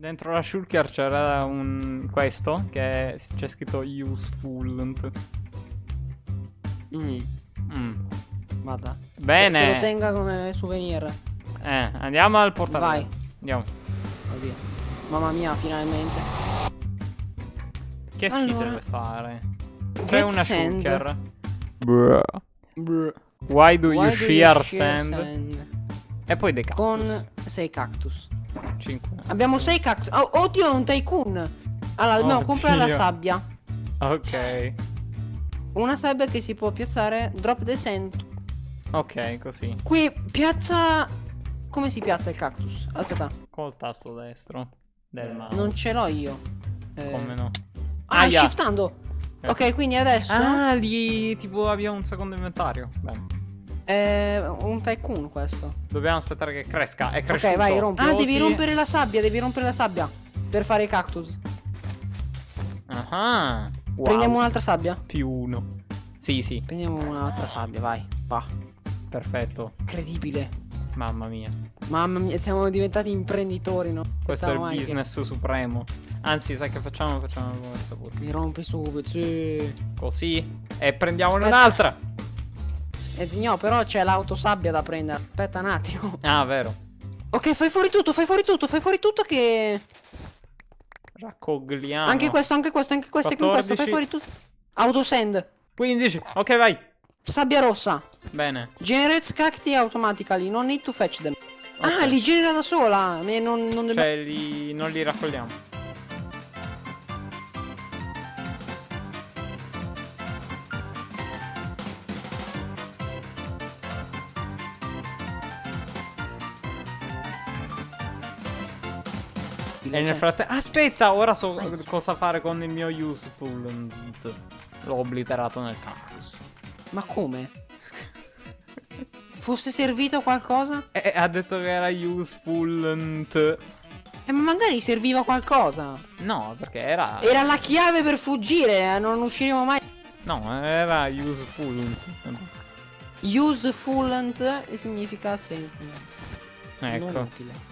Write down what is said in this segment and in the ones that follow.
Dentro la shulker c'era un questo che c'è scritto useful. Mm, Mm. vada. Bene. Se lo tenga come souvenir. Eh, andiamo al portale. Vai. Andiamo. Oddio. Mamma mia, finalmente. Che si Allora. deve fare? C'è Get una sand. shulker. Bruh. Brr. Why do you Why do shear shear sand? sand? E poi dei cactus. Con 6 cactus. 5. Abbiamo 6 cactus. Oh, oddio, un tycoon. Allora, dobbiamo comprare la sabbia. Ok. Una sabbia che si può piazzare. Drop the sand. Ok, così. Qui piazza. Come si piazza il cactus? Aspetta, Col tasto destro del mouse. non ce l'ho io. Eh, Come no? Ah, Aia. shiftando. Eh. Ok, quindi adesso. Ah, lì tipo abbiamo un secondo inventario. Bene. È un tycoon questo. Dobbiamo aspettare che cresca. È cresciuto. Ok, vai, rompi. Ah, devi Così. rompere la sabbia, devi rompere la sabbia. Per fare i cactus. Ah. Wow. Prendiamo un'altra sabbia. Più uno. Sì, sì. Prendiamo un'altra sabbia, vai. Va. Perfetto. Incredibile. Mamma mia. Mamma mia, siamo diventati imprenditori, no? Questo è il mai che- business supremo. Anzi, sai che facciamo? Facciamo questa pure. Mi rompi subito, sì. Così. E prendiamone un'altra. E no, però c'è l'autosabbia da prendere. Aspetta un attimo. Ah, vero. Ok, fai fuori tutto, fai fuori tutto, fai fuori tutto che... Raccogliamo. Anche questo, anche questo, anche questo, anche questo, fai 14. fuori tutto. Autosend. 15. Ok, vai. Sabbia rossa. Bene. Generates cacti automatically, non need to fetch them. Ok. Ah, li genera da sola. e Non, non. Cioè, li... non li raccogliamo. E nel frattempo... Aspetta, ora so cosa fare con il mio useful. L'ho obliterato nel cactus. Ma come? Fosse servito a qualcosa? E ha detto che era useful. Eh, ma magari serviva a qualcosa. No, perché era... Era la chiave per fuggire, eh, non usciremo mai. No, era useful. Useful significa senza. Non Ecco. utile.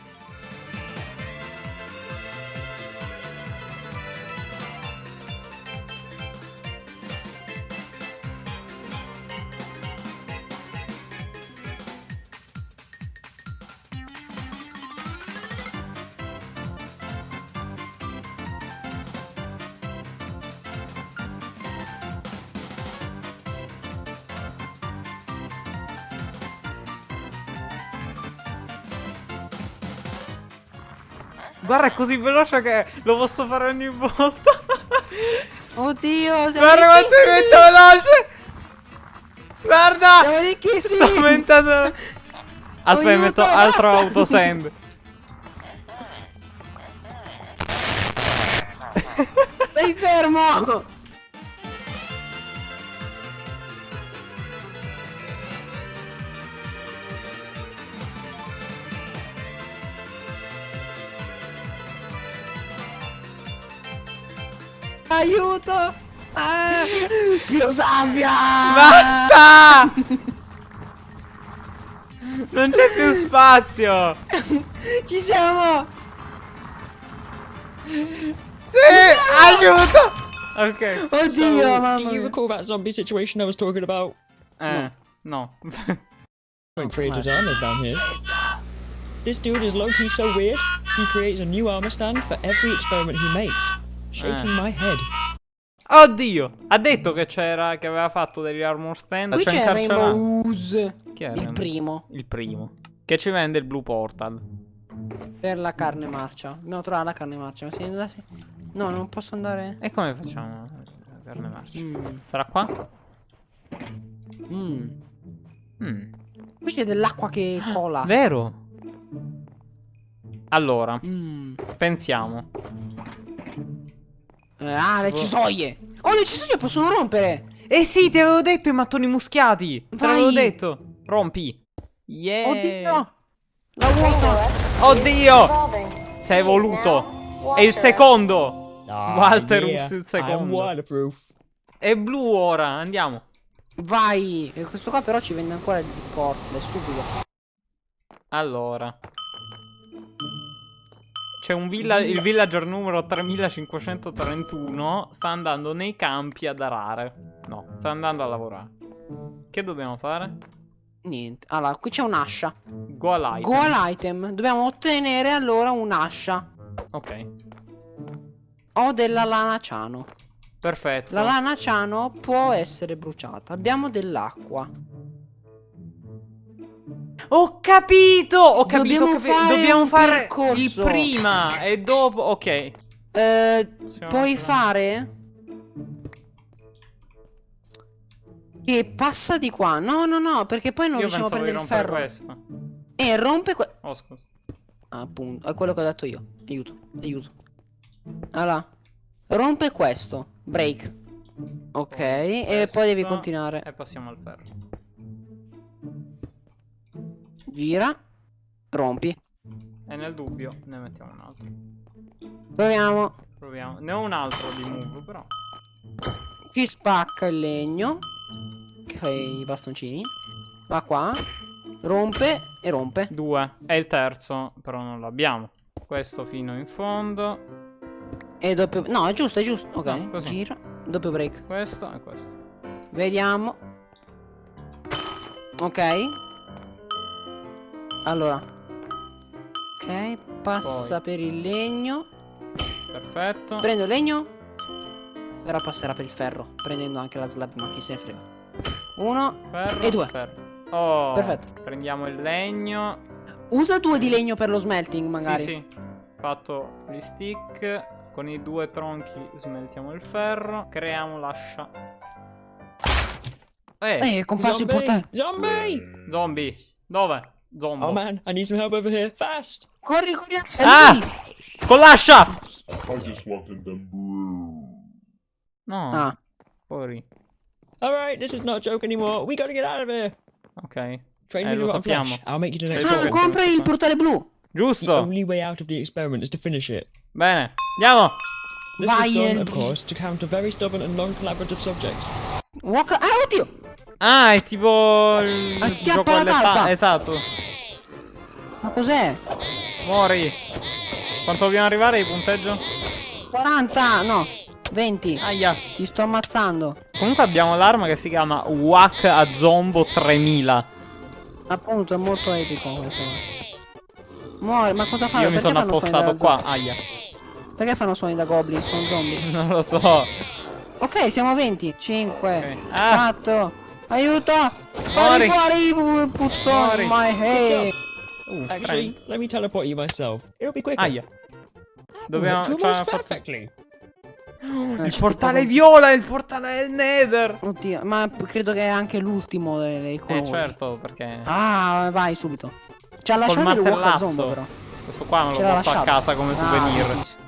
Guarda, è così veloce che lo posso fare ogni volta. Oddio, siamo Guarda quanto diventa veloce. Guarda. Siamo ricchissimi! Sto aumentando. Aspetta, Aiuto, metto altro basta. autosend. Stai fermo! Aiuto! Ah, più sabbia! Basta! Non c'è più spazio. Ci siamo! Sì, aiuto. Ok. Oddio, So, mamma do you recall that zombie situation I was talking about? Eh, no. Don't trade his armor down here. This dude is low-key so weird, he creates a new armor stand for every experiment he makes. Shaking Eh. my head. Oddio! Ha detto che c'era, che aveva fatto degli armor stand. Qui c'è. Rainbow Ooze. Chi era? Il primo. Il primo. Che ci vende il Blue Portal. Per la carne marcia. Dobbiamo trovare la carne marcia. Ma si- No, non posso andare. E come facciamo? La carne marcia. Mm. Sarà qua? Mm. Mm. Qui c'è dell'acqua che cola. Vero? Allora, Mm. pensiamo. Eh, ah, le cisoie. Oh, le cisoie possono rompere. Eh sì, ti avevo detto i mattoni muschiati. Te l'avevo detto. Rompi. Yeah. Oddio. La vuota. Oddio. Sei evoluto. È il secondo. Walterus il secondo. waterproof. È blu ora. Andiamo. Vai. Questo qua però ci vende ancora il porto. È stupido. Allora. C'è un villa- il villager numero 3531 sta andando nei campi ad arare. No, sta andando a lavorare. Che dobbiamo fare? Niente. Allora, qui c'è un'ascia. Go all'item. Go all'item. Dobbiamo ottenere allora un'ascia. Ok, Ho della lana ciano. perfetto. La lana ciano può essere bruciata. Abbiamo dell'acqua. Ho capito! Ho capito! Dobbiamo ho capi- fare Dobbiamo fare il prima e dopo. Ok. Eh, Possiamo puoi fare- fare? Che passa di qua. No, no, no, perché poi non Io riusciamo a prendere il ferro. questo. E rompe que- Oh, scusa. Appunto, è quello che ho detto io. Aiuto, aiuto. Allora, rompe questo. Break. Ok, e Questo, poi devi continuare. E passiamo al ferro. Gira. Rompi. E nel dubbio ne mettiamo un altro. Proviamo. Proviamo. Ne ho un altro di move, però. Ci spacca il legno. Che fai i bastoncini. Va qua. Rompe e rompe. Due. E il terzo, però non l'abbiamo. Questo fino in fondo. E doppio... No, è giusto, è giusto. Ok, No, gira. Doppio break. Questo e questo. Vediamo. Ok. Allora. Ok, passa per il legno. Perfetto. Prendo il legno. Ora passerà per il ferro. Prendendo anche la slab, ma chi se ne frega. Uno. Ferro. E due. ferro. Oh. Perfetto. Prendiamo il legno. Usa due di legno per lo smelting, magari. Sì, sì. Fatto gli stick. Con i due tronchi smeltiamo il ferro. Creiamo l'ascia. Eh, Eh, è comparso il Zombie! portale. Zombie! zombie. Dove? Zombo. Oh man, I need some help over here, fast! Corri, corri. È Ah! lui! I just wanted them brew. No. Ah, Fuori. Alright, this is not a joke anymore. We gotta get out of here! Ok. Train Eh, me to rotten flesh. I'll make you the Sei next tu ah che one. compra sei il portale blu. The only way out of the experiment is to finish it. Bene. Andiamo. This Vai was done, of course, to counter very stubborn and non-collaborative subjects. Walk... Ah, oddio! Ah, è tipo il Acchiappa gioco alle Esatto. Ma cos'è? Muori. Quanto dobbiamo arrivare di punteggio? 40, no. 20. Aia. Ti sto ammazzando. Comunque abbiamo l'arma che si chiama Wack a Zombo 3000. Appunto, è molto epico questo. Muore, ma cosa fa? Io mi sono appostato qua. Aia. Perché fanno suoni da goblin? Sono zombie. Non lo so. Ok, siamo a 20. 5, Ok. Ah. 4. Aiuto! Fai fuori i pu- puzzoni, Muori. my head. Uh, Actually, tre. let me teleport you myself. It'll be quicker. Aia. Dobbiamo... Worked ci hanno almost fatto- perfectly. Eh, Il c'è portale tipo- viola, il portale del Nether. Oddio, ma credo che è anche l'ultimo dei, dei colori. Eh certo, perché Ah, vai subito. Ci ha lasciato il walk però. Questo qua me lo porto a casa come Ah, souvenir. bellissimo.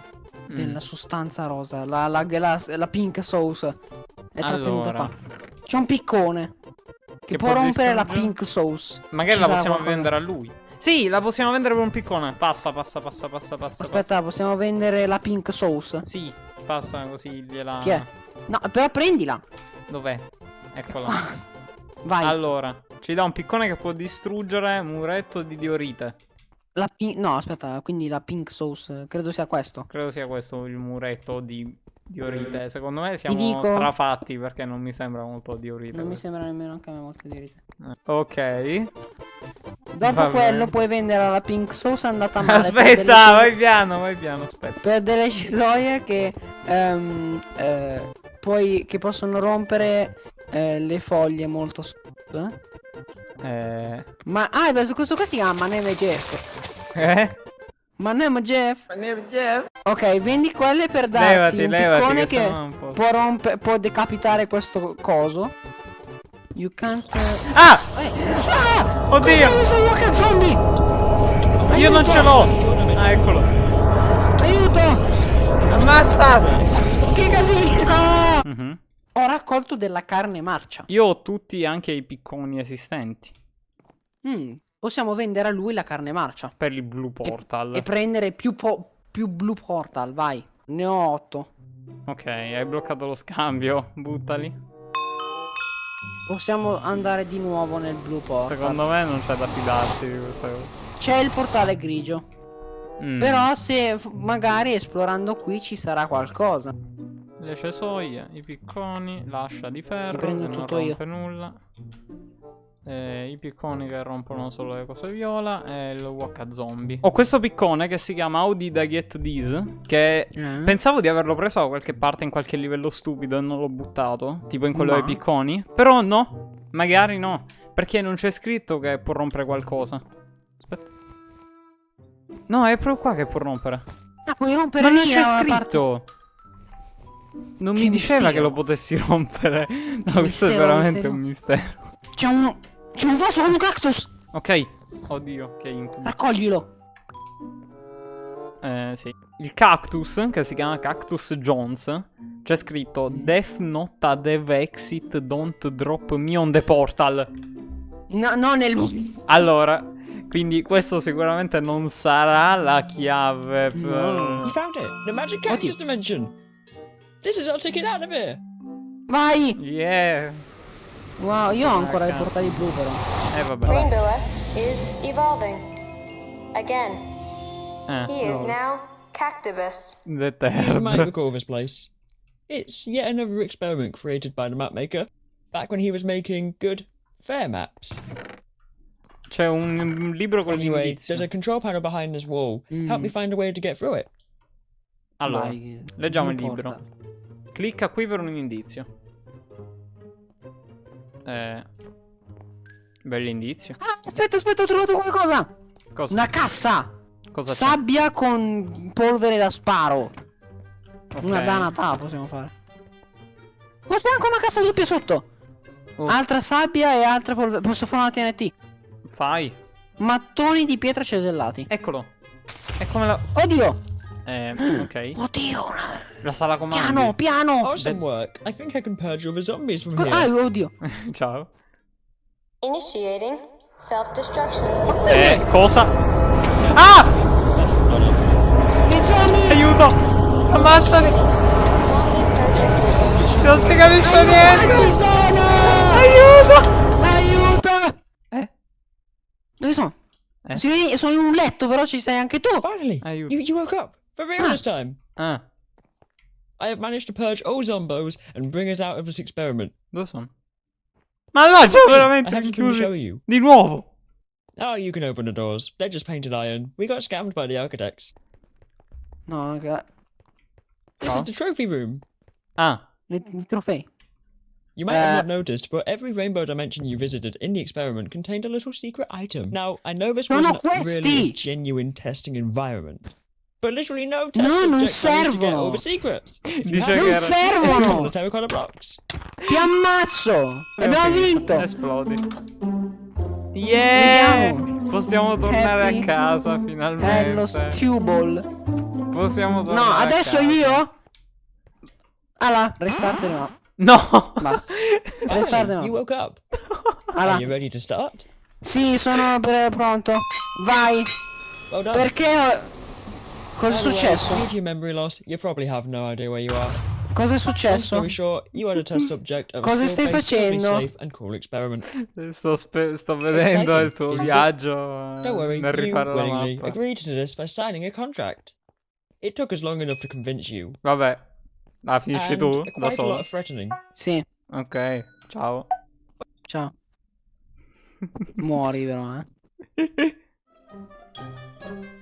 Mm. Della sostanza rosa, la, la, la, la pink sauce. È trattenuta Allora. qua. C'è un piccone. Che, Che può rompere la pink sauce. Magari Ci la possiamo qualcosa- vendere a lui. Sì, la possiamo vendere per un piccone. Passa, passa, passa, passa, passa. Aspetta, possiamo vendere la pink sauce? passa. Sì, passa così gliela. Chi è? No, però prendila. Dov'è? Eccola. Vai. Allora, ci dà un piccone che può distruggere muretto di diorite. La pi- no, aspetta, quindi la pink sauce, credo sia questo. Credo sia questo il muretto di diorite. Secondo me siamo dico- strafatti perché non mi sembra molto diorite. Non mi questo. sembra nemmeno anche a me molto dirite. Eh, Ok. Dopo Va quello bene. puoi vendere la pink sauce andata male. Aspetta, vai piano, vai piano, aspetta. Per delle cisoie che ehm, eh, poi che possono rompere eh, le foglie molto eh? Eh. Ma ah, su questo qua si chiama is Jeff. Eh? My name is Jeff. My name is Jeff. Ok, vendi quelle per darti Levati, un levati, piccone che che, può rompe può decapitare questo coso. You can't eh, Ah! eh, Ah! Oddio! Questo walker zombie? Io non ce l'ho! Ah, eccolo! Aiuto! Ammazza! Che casino! Mhm. Ho raccolto della carne marcia. Io ho tutti anche i picconi esistenti. Mm, possiamo vendere a lui la carne marcia. Per il Blue Portal. E prendere più, po- più blue portal, vai. Ne ho 8. Ok, hai bloccato lo scambio. Buttali. Possiamo andare di nuovo nel blue portal. Secondo me non c'è da fidarsi di questa cosa. C'è il portale grigio. Mm. Però se magari esplorando qui ci sarà qualcosa. Le cesoie, i picconi, l'ascia di ferro, prendo che non tutto io. nulla. Eh, I picconi che rompono solo le cose viola e il waka zombie. Ho questo piccone che si chiama Audi da Get This. Che Eh? pensavo di averlo preso da qualche parte in qualche livello stupido e non l'ho buttato. Tipo in quello Ma? dei picconi. Però no, magari no. Perché non c'è scritto che può rompere qualcosa. Aspetta. No, è proprio qua che può rompere. Ah, puoi rompere Ma non c'è la parte- scritto. Non Che mi diceva mistero. che lo potessi rompere. No, questo è mistero, veramente mistero. un mistero. C'è un... C'è un vaso con un cactus! Ok. Oddio, che incubo. Raccoglilo! Eh, sì. Il cactus, che si chiama Cactus Jones, c'è scritto Death not a dev exit, don't drop me on the portal. No, no, nel... Allora, quindi questo sicuramente non sarà la chiave per... No. You found it! The magic cactus dimension! This is our ticket out of here! Vai! Yeah. Wow, io ho ancora i portali blu però. Eh, vabbè. Rainbow S is evolving. Again. Eh, He is No. now Cactibus. the You might third. recall this place. It's yet another experiment created by the mapmaker, back when he was making good, fair maps. C'è un, libro con Anyway, l'indizio. there's a control panel behind this wall. Help me Mm. find a way to get through it. Allora, Vai, leggiamo il libro. Clicca qui per un indizio. Eh. Bell'indizio. Ah, aspetta, aspetta, ho trovato qualcosa! Cosa, Una cassa! cosa? Sabbia con polvere da sparo. Ok. Una danata possiamo fare. Ma c'è anche una cassa doppia sotto! Oh. Altra sabbia e altra polvere. Posso fare una TNT? Fai. Mattoni di pietra cesellati. Eccolo. È come la... Oddio! Eh, ok. Oddio! una- La sala comandi. Piano, piano! Awesome work. I think I can purge all the zombies from Co- here. ah, oddio! Ciao. Initiating self-destruction. Eh, cosa? Ah! That's not it. I zombie! Aiuto! Ammazzali! Purging. Non si capisce Quanti niente! sono? Aiuto! Aiuto! Eh? Dove sono? Eh? Sono in un letto, però ci sei anche tu! Finally, Aiuto. you, you woke up. For real this time. Ah, I have managed to purge all zombos and bring us out of this experiment. dove sono? Ma no, c'è I veramente have to show you. Di nuovo! Oh, you can open the doors. They're just painted iron. We got scammed by the architects. No, I got... This Oh. is the trophy room. Ah, the trophy. You might have Uh, not noticed, but every rainbow dimension you visited in the experiment contained a little secret item. Now, I know this wasn't really a genuine testing environment, but literally no No, non servono. Dice Non servono! Ti ammazzo! Abbiamo vinto! Esplodi. Yeah! Vediamo. Possiamo tornare Happy. a casa È lo finalmente. stew ball. Possiamo tornare No, a adesso casa. io? Allora, restart no. No! Basta. Restart no. you woke up. Allora, Are you ready to start? sì, sono pronto. Vai. Well. Perché ho... Cosa è By the successo? Due to your memory loss, you probably have no idea where you are. Cosa è Long successo? story short, you are the test subject of a Cosa stai skill-based, facendo? safe and cool experiment. Sto, spe- sto vedendo il tuo Exciting. viaggio Don't eh, worry, nel you rifare la mappa. agreed to this by signing a contract. It took us long enough to convince you. Vabbè. Ah, finisci and tu? Da quite a lot solo? threatening. Sì, Ok, ciao. ciao. Muori però, eh.